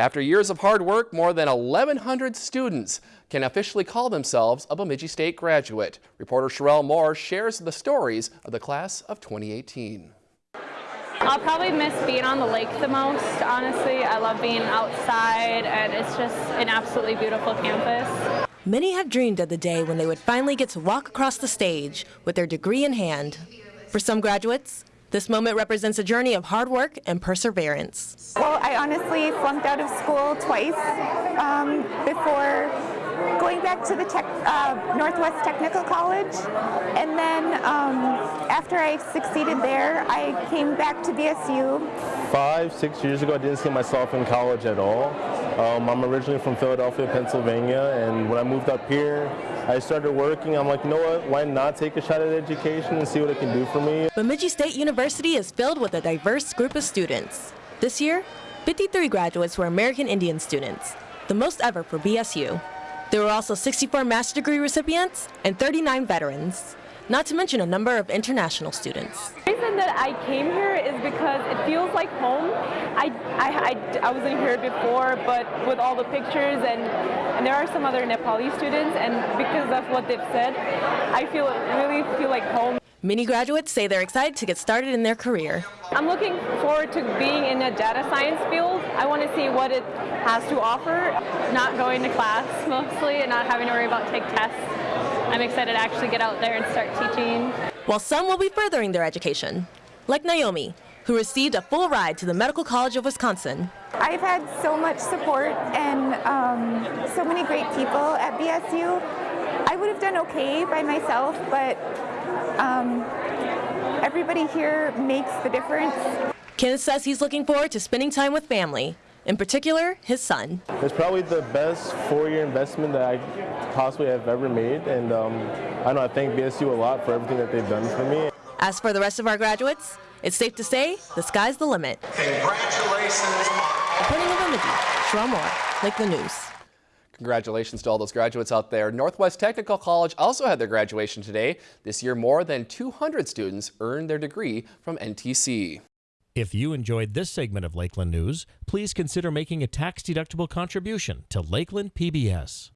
After years of hard work, more than 1,100 students can officially call themselves a Bemidji State graduate. Reporter Sherelle Moore shares the stories of the class of 2018. I'll probably miss being on the lake the most, honestly. I love being outside and it's just an absolutely beautiful campus. Many have dreamed of the day when they would finally get to walk across the stage with their degree in hand. For some graduates, this moment represents a journey of hard work and perseverance. Well, I honestly flunked out of school twice um, before going back to the tech, uh, Northwest Technical College. And then um, after I succeeded there, I came back to BSU. Five, six years ago, I didn't see myself in college at all. Um, I'm originally from Philadelphia, Pennsylvania, and when I moved up here, I started working. I'm like, you know what, why not take a shot at education and see what it can do for me? Bemidji State University is filled with a diverse group of students. This year, 53 graduates were American Indian students, the most ever for BSU. There were also 64 master's degree recipients and 39 veterans, not to mention a number of international students. The reason that I came here is because it feels like home. I, I, I, I wasn't here before, but with all the pictures and, and there are some other Nepali students and because of what they've said, I feel really feel like home. Many graduates say they're excited to get started in their career. I'm looking forward to being in the data science field. I want to see what it has to offer, not going to class mostly and not having to worry about take tests. I'm excited to actually get out there and start teaching. While some will be furthering their education, like Naomi, who received a full ride to the Medical College of Wisconsin. I've had so much support and um, so many great people at BSU. I would have done okay by myself, but um, everybody here makes the difference. Kenneth says he's looking forward to spending time with family, in particular, his son. It's probably the best four-year investment that I possibly have ever made, and um, I know I thank BSU a lot for everything that they've done for me. As for the rest of our graduates, it's safe to say the sky's the limit. Congratulations. Reporting in Bemidji, Sherelle Moore, Lakeland News. Congratulations to all those graduates out there. Northwest Technical College also had their graduation today. This year, more than 200 students earned their degree from NTC. If you enjoyed this segment of Lakeland News, please consider making a tax-deductible contribution to Lakeland PBS.